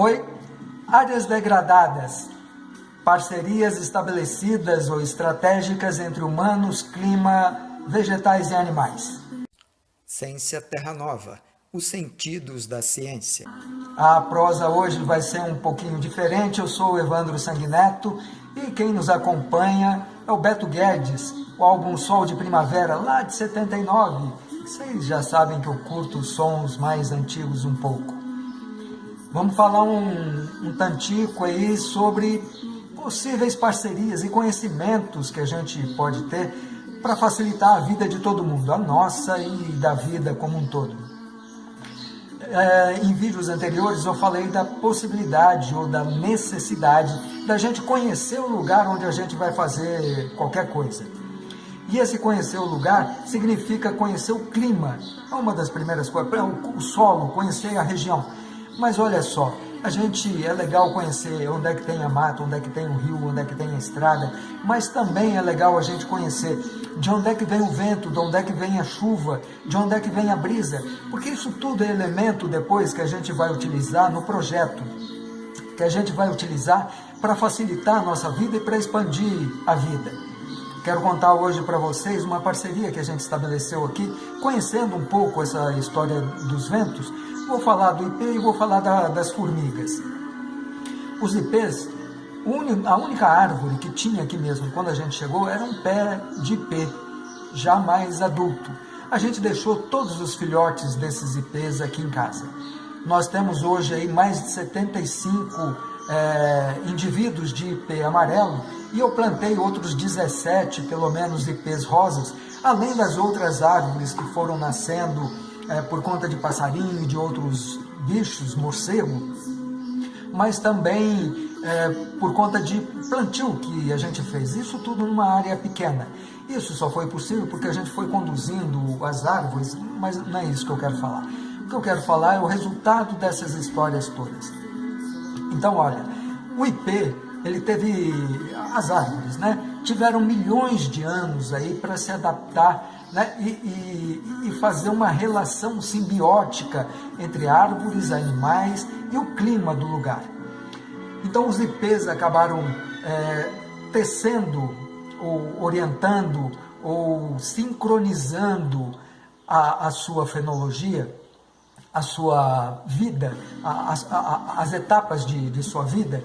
Oi, áreas degradadas, parcerias estabelecidas ou estratégicas entre humanos, clima, vegetais e animais. Ciência Terra Nova, os sentidos da ciência. A prosa hoje vai ser um pouquinho diferente. Eu sou o Evandro Sanguineto e quem nos acompanha é o Beto Guedes, o álbum Sol de Primavera, lá de 79. Vocês já sabem que eu curto sons mais antigos um pouco. Vamos falar um, um tantico aí sobre possíveis parcerias e conhecimentos que a gente pode ter para facilitar a vida de todo mundo, a nossa e da vida como um todo. É, em vídeos anteriores eu falei da possibilidade ou da necessidade da gente conhecer o lugar onde a gente vai fazer qualquer coisa. E esse conhecer o lugar significa conhecer o clima, é uma das primeiras coisas, o solo, conhecer a região. Mas olha só, a gente é legal conhecer onde é que tem a mata, onde é que tem o rio, onde é que tem a estrada, mas também é legal a gente conhecer de onde é que vem o vento, de onde é que vem a chuva, de onde é que vem a brisa, porque isso tudo é elemento depois que a gente vai utilizar no projeto, que a gente vai utilizar para facilitar a nossa vida e para expandir a vida. Quero contar hoje para vocês uma parceria que a gente estabeleceu aqui, conhecendo um pouco essa história dos ventos, Vou falar do ipê e vou falar da, das formigas. Os ipês, a única árvore que tinha aqui mesmo quando a gente chegou era um pé de ipê, já mais adulto. A gente deixou todos os filhotes desses ipês aqui em casa. Nós temos hoje aí mais de 75 é, indivíduos de ipê amarelo e eu plantei outros 17, pelo menos, ipês rosas, além das outras árvores que foram nascendo é, por conta de passarinho e de outros bichos, morcego, mas também é, por conta de plantio que a gente fez. Isso tudo numa área pequena. Isso só foi possível porque a gente foi conduzindo as árvores, mas não é isso que eu quero falar. O que eu quero falar é o resultado dessas histórias todas. Então, olha, o IP, ele teve as árvores, né? Tiveram milhões de anos aí para se adaptar né, e, e, e, fazer uma relação simbiótica entre árvores, animais e o clima do lugar. Então os ipês acabaram é, tecendo, ou orientando, ou sincronizando a, a sua fenologia, a sua vida, a, a, as etapas de, de sua vida,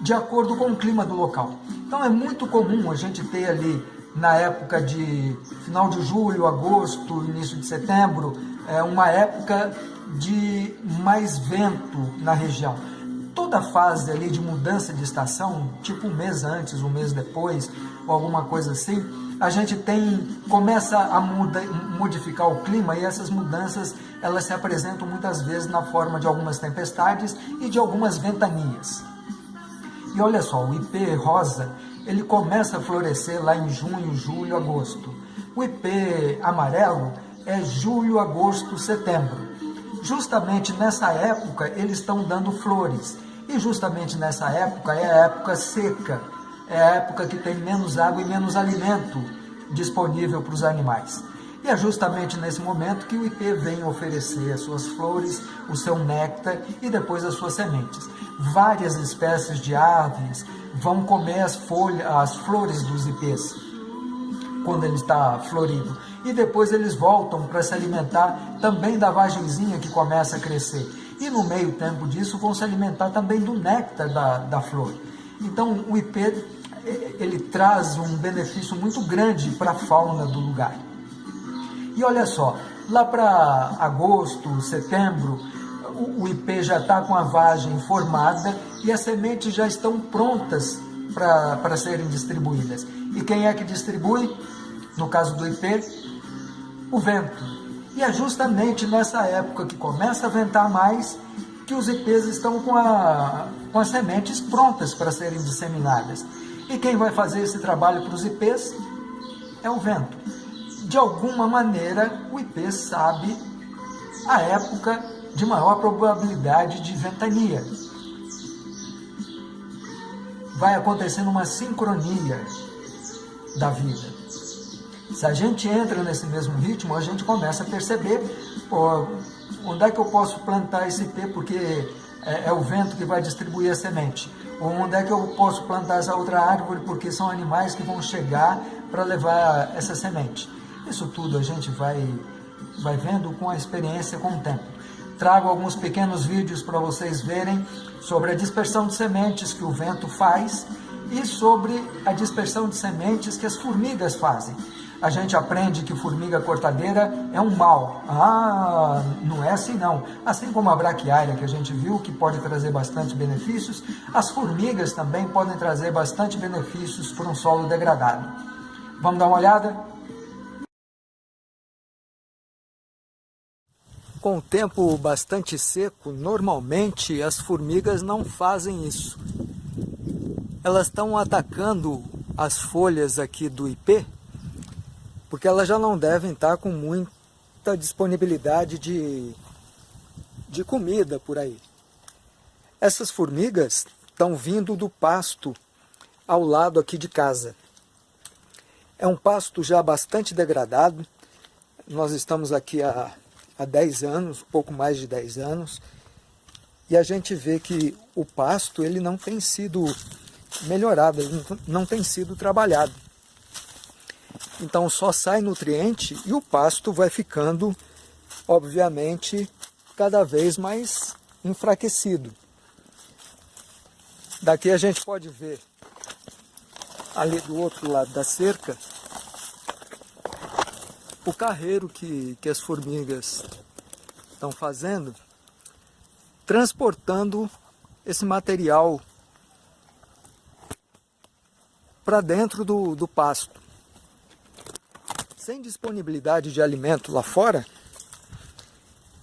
de acordo com o clima do local. Então é muito comum a gente ter ali na época de final de julho, agosto, início de setembro, é uma época de mais vento na região. Toda fase ali de mudança de estação, tipo um mês antes, um mês depois, ou alguma coisa assim, a gente tem começa a muda, modificar o clima e essas mudanças elas se apresentam muitas vezes na forma de algumas tempestades e de algumas ventanias. E olha só, o IP rosa ele começa a florescer lá em junho, julho, agosto. O ipê amarelo é julho, agosto, setembro. Justamente nessa época eles estão dando flores. E justamente nessa época é a época seca, é a época que tem menos água e menos alimento disponível para os animais. E é justamente nesse momento que o ipê vem oferecer as suas flores, o seu néctar e depois as suas sementes. Várias espécies de aves vão comer as folhas, as flores dos ipês quando ele está florido. E depois eles voltam para se alimentar também da vagenzinha que começa a crescer. E no meio tempo disso vão se alimentar também do néctar da, da flor. Então o ipê ele traz um benefício muito grande para a fauna do lugar. E olha só, lá para agosto, setembro, o, IP já está com a vagem formada e as sementes já estão prontas para serem distribuídas. E quem é que distribui? No caso do IP, o vento. E é justamente nessa época que começa a ventar mais que os IPs estão com, a, com as sementes prontas para serem disseminadas. E quem vai fazer esse trabalho para os IPs é o vento de alguma maneira, o IP sabe a época de maior probabilidade de ventania. Vai acontecendo uma sincronia da vida. Se a gente entra nesse mesmo ritmo, a gente começa a perceber, onde é que eu posso plantar esse IP, porque é, é o vento que vai distribuir a semente. Ou onde é que eu posso plantar essa outra árvore, porque são animais que vão chegar para levar essa semente. Isso tudo a gente vai, vai vendo com a experiência, com o tempo. Trago alguns pequenos vídeos para vocês verem sobre a dispersão de sementes que o vento faz e sobre a dispersão de sementes que as formigas fazem. A gente aprende que formiga cortadeira é um mal. Ah, não é assim não. Assim como a braquiária que a gente viu, que pode trazer bastante benefícios, as formigas também podem trazer bastante benefícios para um solo degradado. Vamos dar uma olhada? Com o tempo bastante seco, normalmente as formigas não fazem isso. Elas estão atacando as folhas aqui do ipê, porque elas já não devem estar com muita disponibilidade de, de comida por aí. Essas formigas estão vindo do pasto ao lado aqui de casa. É um pasto já bastante degradado. Nós estamos aqui há, há 10 anos, pouco mais de 10 anos, e a gente vê que o pasto ele não tem sido melhorado, ele não tem sido trabalhado. Então só sai nutriente e o pasto vai ficando, obviamente, cada vez mais enfraquecido. Daqui a gente pode ver ali do outro lado da cerca, o carreiro que, que as formigas estão fazendo, transportando esse material para dentro do, do pasto. Sem disponibilidade de alimento lá fora,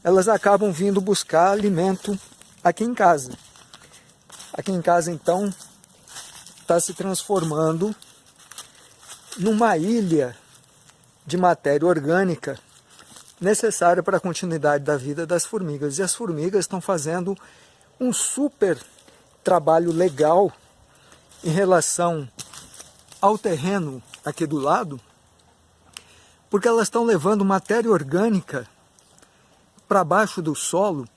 elas acabam vindo buscar alimento aqui em casa. Aqui em casa, então, está se transformando numa ilha de matéria orgânica necessária para a continuidade da vida das formigas. E as formigas estão fazendo um super trabalho legal em relação ao terreno aqui do lado, porque elas estão levando matéria orgânica para baixo do solo,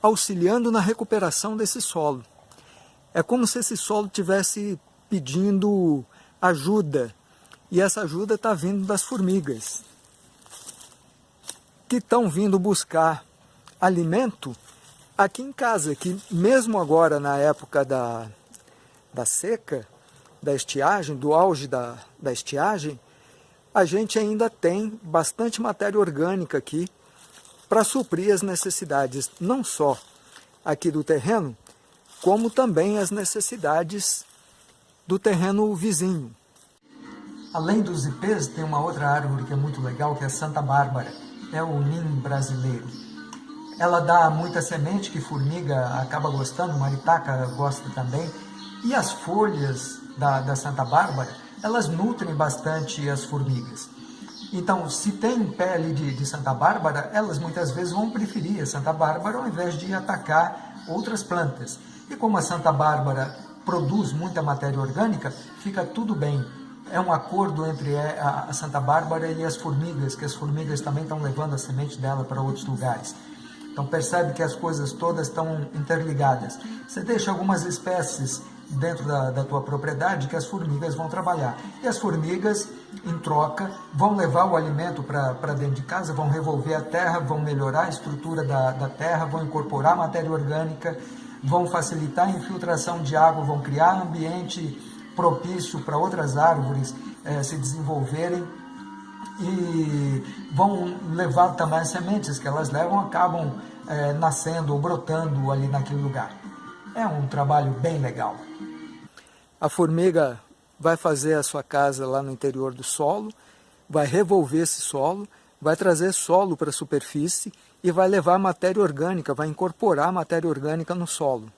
auxiliando na recuperação desse solo. É como se esse solo tivesse pedindo ajuda. E essa ajuda está vindo das formigas, que estão vindo buscar alimento aqui em casa, que mesmo agora na época da, da seca, da estiagem, do auge da, da estiagem, a gente ainda tem bastante matéria orgânica aqui para suprir as necessidades não só aqui do terreno, como também as necessidades do terreno vizinho. Além dos ipês, tem uma outra árvore que é muito legal, que é a Santa Bárbara. É o nim brasileiro. Ela dá muita semente que formiga acaba gostando, maritaca gosta também. E as folhas da, da Santa Bárbara, elas nutrem bastante as formigas. Então, se tem pele de, de, Santa Bárbara, elas muitas vezes vão preferir a Santa Bárbara ao invés de atacar outras plantas. E como a Santa Bárbara produz muita matéria orgânica, fica tudo bem. É um acordo entre a Santa Bárbara e as formigas, que as formigas também estão levando a semente dela para outros lugares. Então percebe que as coisas todas estão interligadas. Você deixa algumas espécies dentro da, da tua propriedade que as formigas vão trabalhar. E as formigas, em troca, vão levar o alimento para dentro de casa, vão revolver a terra, vão melhorar a estrutura da, da terra, vão incorporar matéria orgânica, vão facilitar a infiltração de água, vão criar ambiente propício para outras árvores eh, se desenvolverem e vão levar também as sementes que elas levam, acabam eh, nascendo ou brotando ali naquele lugar. É um trabalho bem legal. A formiga vai fazer a sua casa lá no interior do solo, vai revolver esse solo, vai trazer solo para a superfície e vai levar matéria orgânica, vai incorporar matéria orgânica no solo.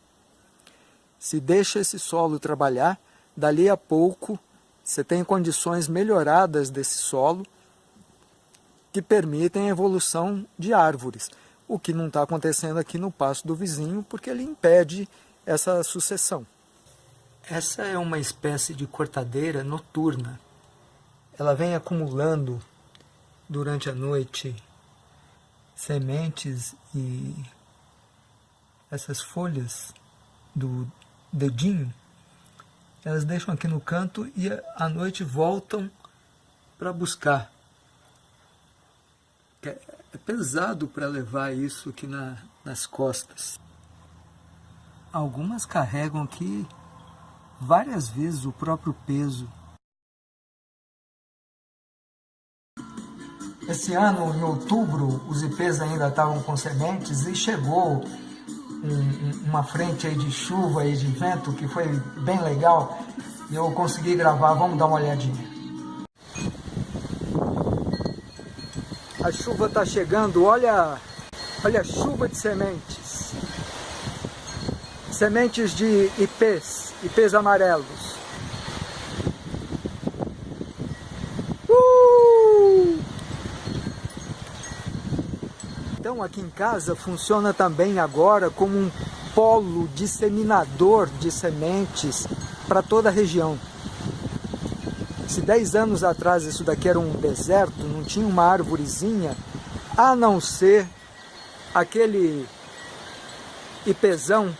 Se deixa esse solo trabalhar, dali a pouco você tem condições melhoradas desse solo que permitem a evolução de árvores, o que não está acontecendo aqui no pasto do vizinho, porque ele impede essa sucessão. Essa é uma espécie de cortadeira noturna. Ela vem acumulando durante a noite sementes e essas folhas do dedinho, elas deixam aqui no canto e à noite voltam para buscar. É, pesado para levar isso aqui na, nas costas. Algumas carregam aqui várias vezes o próprio peso. Esse ano, em outubro, os ipês ainda estavam com sementes e chegou uma frente aí de chuva e de vento que foi bem legal e eu consegui gravar, vamos dar uma olhadinha. A chuva está chegando, olha, olha a chuva de sementes. Sementes de ipês, ipês amarelos. Então aqui em casa funciona também agora como um polo disseminador de sementes para toda a região. Se 10 anos atrás isso daqui era um deserto, não tinha uma árvorezinha, a não ser aquele ipezão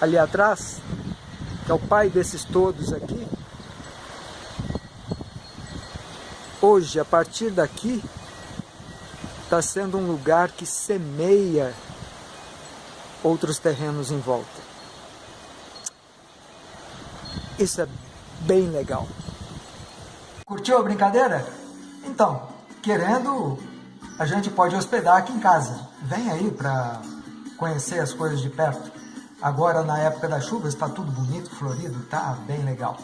ali atrás, que é o pai desses todos aqui. Hoje, a partir daqui, está sendo um lugar que semeia outros terrenos em volta. Isso é bem legal. Curtiu a brincadeira? Então, querendo, a gente pode hospedar aqui em casa. Vem aí para conhecer as coisas de perto. Agora, na época da chuva, está tudo bonito, florido, tá bem legal.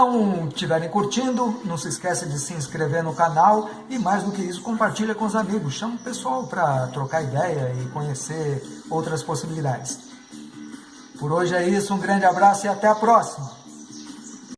Então, estiverem curtindo, não se esqueça de se inscrever no canal e mais do que isso, compartilha com os amigos. Chama o pessoal para trocar ideia e conhecer outras possibilidades. Por hoje é isso, um grande abraço e até a próxima!